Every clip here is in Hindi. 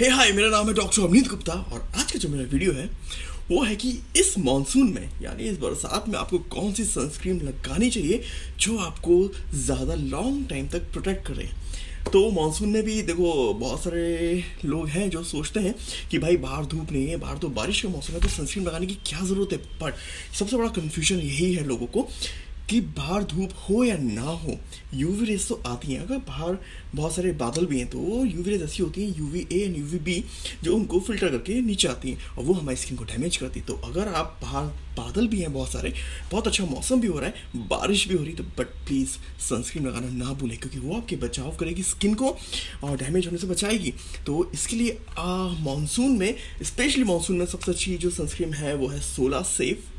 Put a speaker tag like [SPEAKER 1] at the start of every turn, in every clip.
[SPEAKER 1] हे हाय मेरा नाम है डॉक्टर अवनीत गुप्ता और आज का जो मेरा वीडियो है, वो है कि इस मानसून में, यानी इस बरसात में आपको कौन सी सनस्क्रीन लगानी चाहिए जो आपको ज़्यादा लॉन्ग टाइम तक प्रोटेक्ट करे? तो मानसून में भी देखो, बहुत सारे लोग हैं जो सोचते हैं कि भाई बाहर धूप नहीं है, बाहर तो बारिश का मौसम है तो सनस्क्रीन लगाने की क्या ज़रूरत है? बट सबसे बड़ा कन्फ्यूज़न यही है लोगों को कि बाहर धूप हो या ना हो यूवी रेज तो आती हैं। अगर बाहर बहुत सारे बादल भी हैं तो यूवी रेज ऐसी होती हैं UV A and UV B जो उनको फ़िल्टर करके नीचे आती हैं और वो हमारी स्किन को डैमेज करती है। तो अगर आप बाहर बादल भी हैं बहुत सारे, बहुत अच्छा मौसम भी हो रहा है, बारिश भी हो रही तो बट प्लीज़ सनस्क्रीन लगाना ना भूलें, क्योंकि वो आपके बचाव करेगी स्किन को और डैमेज होने से बचाएगी। तो इसके लिए मानसून में स्पेशली मानसून में सबसे अच्छी जो सनस्क्रीन है, वो है सोला सेफ़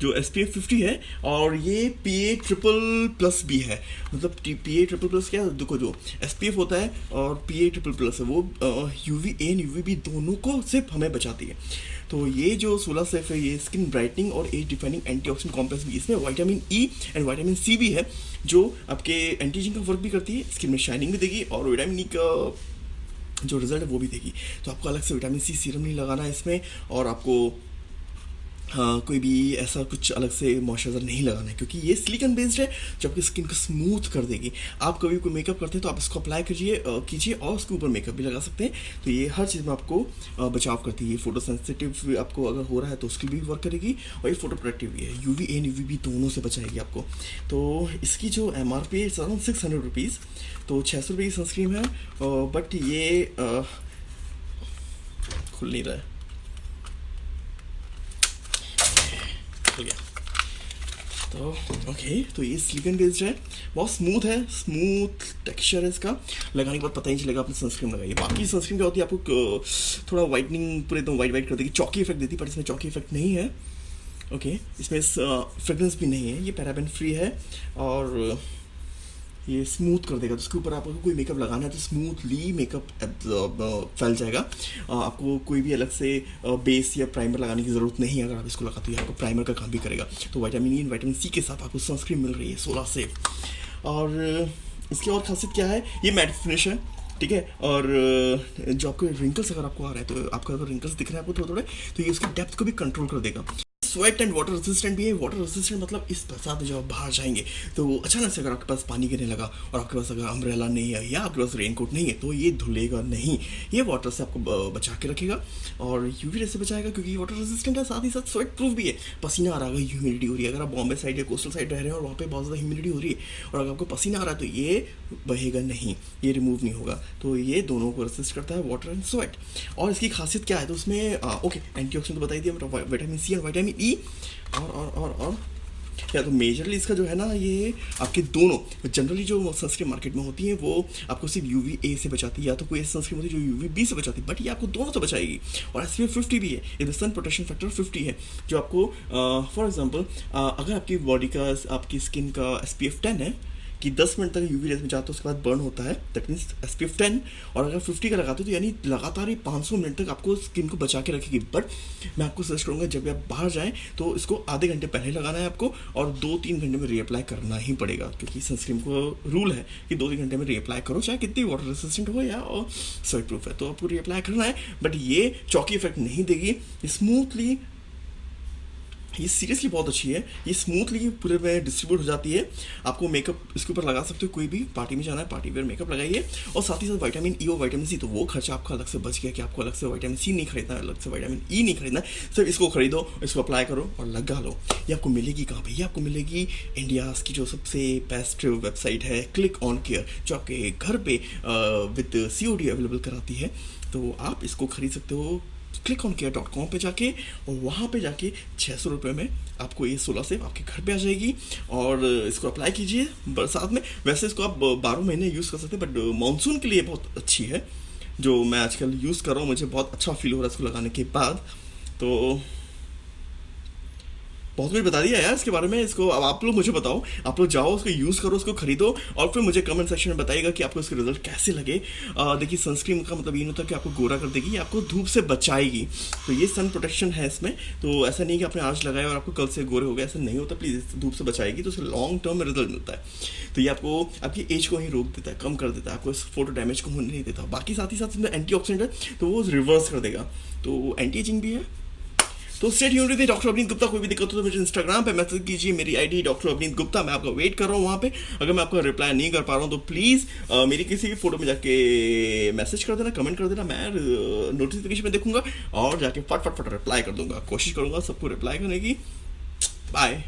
[SPEAKER 1] जो एस पी एफ़ फिफ्टी है, और ये पी ए ट्रिपल प्लस भी है। मतलब पी ए ट्रिपल प्लस क्या? है देखो जो एस पी एफ़ होता है और पी ए ट्रिपल प्लस है, वो U V A and U V B दोनों को सिर्फ़ हमें बचाती है। तो ये जो सोलह सेफ़ है, ये स्किन ब्राइटनिंग और एज डिफाइनिंग एंटीऑक्सीडेंट कॉम्प्लेक्स भी इसमें vitamin E and vitamin C भी है, जो आपके एंटीजिंग का वर्क भी करती है स्किन में शाइनिंग भी देगी और विटामिन ई e का जो रिज़ल्ट है, वो भी देगी। तो आपको अलग से विटामिन सी सीरम नहीं लगाना है इसमें, और आपको हाँ कोई भी ऐसा कुछ अलग से मॉइस्चराइज़र नहीं लगाना है, क्योंकि ये सिलिकन बेस्ड है जो आपकी स्किन को स्मूथ कर देगी। आप कभी कोई मेकअप करते हैं तो आप इसको अप्लाई कीजिए कीजिए और उसके ऊपर मेकअप भी लगा सकते हैं। तो ये हर चीज़ में आपको बचाव करती है। फ़ोटो सेंसिटिव आपको अगर हो रहा है तो उसकी भी वर्क करेगी और ये फ़ोटो प्रोडक्टिव भी है। U V and U B दोनों से बचाएगी आपको। तो इसकी जो एम आर पी है अराउंड सिक्स हंड्रेड रुपीज़ तो छः सौ रुपये की सनस्क्रीन है बट ये खुल नहीं रहा है। खुल गया। तो ओके तो ये सिलिकन बेस्ड है। बहुत स्मूथ है स्मूथ टेक्सचर है इसका। लगाने के बाद पता ही नहीं चलेगा आपने सनस्क्रीन लगाई बाकी सनस्क्रीन क्या होती है, आपको थोड़ा वाइटनिंग पूरे एकदम वाइट वाइट कर देगी। चौकी इफ़ेक्ट देती पर इसमें चौकी इफ़ेक्ट नहीं है। ओके इसमें फ्रेगरेंस भी नहीं है। ये पैराबेन फ्री है और ये स्मूथ कर देगा। तो उसके ऊपर आपको कोई मेकअप लगाना है तो स्मूथली मेकअप फैल जाएगा। आपको कोई भी अलग से बेस या प्राइमर लगाने की ज़रूरत नहीं है। अगर आप इसको लगाते हो, आपको प्राइमर का काम भी करेगा। तो वाइटामिन ई वाइटामिन सी के साथ आपको सनस्क्रीन मिल रही है सोलह से और इसकी और खासियत क्या है? ये मैट फिनिश है, ठीक है? और जो आपको रिंकल्स अगर आपको आ रहा है तो आपको अगर रिंकल्स दिख रहे हैं आपको थोड़े थोड़े तो ये उसकी डेप्थ को भी कंट्रोल कर देगा। स्वेट एंड वाटर रेसिस्टेंट भी है वाटर रेसिस्टेंट मतलब इस बरसात में जब आप बाहर जाएँगे तो अचानक से अगर आपके पास पानी गिरने लगा और आपके पास अगर अम्ब्रेला नहीं है या आपके पास रेनकोट नहीं है तो ये धुलेगा नहीं। ये वाटर से आपको बचा के रखेगा और यूवी रे से बचाएगा क्योंकि वाटर रेसिस्टेंट है, साथ ही साथ स्वेट प्रूफ भी है। पसीना आ रहा है ह्यूमिडिटी हो रही है। अगर आप बॉम्बे साइड या कोस्टल साइड रह रहे हैं और वहाँ पर बहुत ज़्यादा ह्यूमिडिटी हो रही है और अगर आपको पसीना आ रहा है तो ये बहेगा नहीं, ये रिमूव नहीं होगा। तो ये दोनों को रेसिस्ट करता है वाटर एंड स्वेट और इसकी खासियत क्या है? तो उसमें ओके एंटी तो बताई दिया वाइटामिन सी और वाइटामिन ई और और और और। या तो मेजरली इसका जो है ना, ये आपके दोनों जनरली जो सनस्क्रीन मार्केट में होती है, वो आपको सिर्फ़ यू ए से बचाती है, या तो कोई ऐसी सनस्क्रीन होती है जो यू बी से बचाती है बट ये आपको दोनों से बचाएगी। और एस पी फिफ्टी भी है इधर सन प्रोटेक्शन फैक्टर फिफ्टी है, जो आपको फॉर एग्ज़ाम्पल अगर आपकी बॉडी का, आपकी स्किन का एस पी एफ़ टेन है कि 10 मिनट तक यूवी रेस में जाते हो, उसके बाद बर्न होता है। दैट मीन्स एस पी और अगर 50 का लगाते हो तो यानी लगातार ही 500 मिनट तक आपको स्किन को बचा के रखेगी। बट मैं आपको सजेस्ट करूँगा, जब भी आप बाहर जाएँ तो इसको आधे घंटे पहले लगाना है आपको और दो तीन घंटे में रीअप्लाई करना ही पड़ेगा, क्योंकि सनस्क्रीन को रूल है कि दो तीन घंटे में रीअप्लाई करो, चाहे कितनी वाटर रेसिस्टेंट हो या और स्वेट प्रूफ है। तो आपको रीअप्लाई करना है बट ये चौकी इफ़ेक्ट नहीं देगी। स्मूथली ये सीरियसली बहुत अच्छी है। ये स्मूथली पूरे में डिस्ट्रीब्यूट हो जाती है। आपको मेकअप इसके ऊपर लगा सकते हो, कोई भी पार्टी में जाना है पार्टी वेयर मेकअप लगाइए। और साथ ही साथ वाइटामिन ई और वाइटामिन सी तो वो खर्चा आपका अलग से बच गया कि आपको अलग से वाइटामिन सी नहीं खरीदना, अलग से वाइटामिन ई e नहीं खरीदना। सिर्फ़ इसको खरीदो, इसको अप्लाई करो और लगा लो। ये आपको मिलेगी कहाँ पर ये आपको मिलेगी इंडिया की जो सबसे बेस्ट वेबसाइट है क्लिक ऑन केयर जो आपके घर पे विद सी अवेलेबल कराती है। तो आप इसको खरीद सकते हो click on care dot com पर जाके और वहाँ पे जाके छः सौ रुपये में आपको ये सोलह सेफ़ आपके घर पे आ जाएगी। और इसको अप्लाई कीजिए बरसात में। वैसे इसको आप बारह महीने यूज़ कर सकते हैं बट मानसून के लिए बहुत अच्छी है। जो मैं आजकल यूज़ कर रहा हूँ, मुझे बहुत अच्छा फील हो रहा है इसको लगाने के बाद। तो बहुत कुछ बता दिया यार इसके बारे में, इसको अब आप लोग मुझे बताओ, आप लोग जाओ, उसको यूज़ करो, उसको खरीदो, और फिर मुझे कमेंट सेक्शन में बताइएगा कि आपको इसके रिज़ल्ट कैसे लगे। देखिए सनस्क्रीन का मतलब ये नहीं होता कि आपको गोरा कर देगी आपको धूप से बचाएगी। तो ये सन प्रोटेक्शन है इसमें तो ऐसा नहीं कि आपने आज लगाया और आपको कल से गोरे हो गए, ऐसा नहीं होता प्लीज़ धूप से बचाएगी तो उससे लॉन्ग टर्म में रिज़ल्ट मिलता है। तो ये आपको, आपकी एज को ही रोक देता है, कम कर देता है, आपको इस फ़ोटो डैमेज को होने नहीं देता। बाकी साथ ही साथ इसमें एंटी है तो वो रिवर्स कर देगा। तो एंटी एजिंग भी है तो स्टेट यूनिट थी डॉक्टर अवनीत गुप्ता कोई भी दिक्कत हो तो मुझे इंस्टाग्राम पे मैसेज कीजिए, मेरी आईडी डॉक्टर अवनीत गुप्ता मैं आपका वेट कर रहा हूँ वहाँ पे। अगर मैं आपका रिप्लाई नहीं कर पा रहा हूँ तो प्लीज़ मेरी किसी भी फ़ोटो में जाके मैसेज कर देना कमेंट कर देना, मैं नोटिफिकेशन में देखूँगा और जाके फट फट फट रिप्लाई कर दूँगा। कोशिश करूँगा सबको रिप्लाई करने की। बाय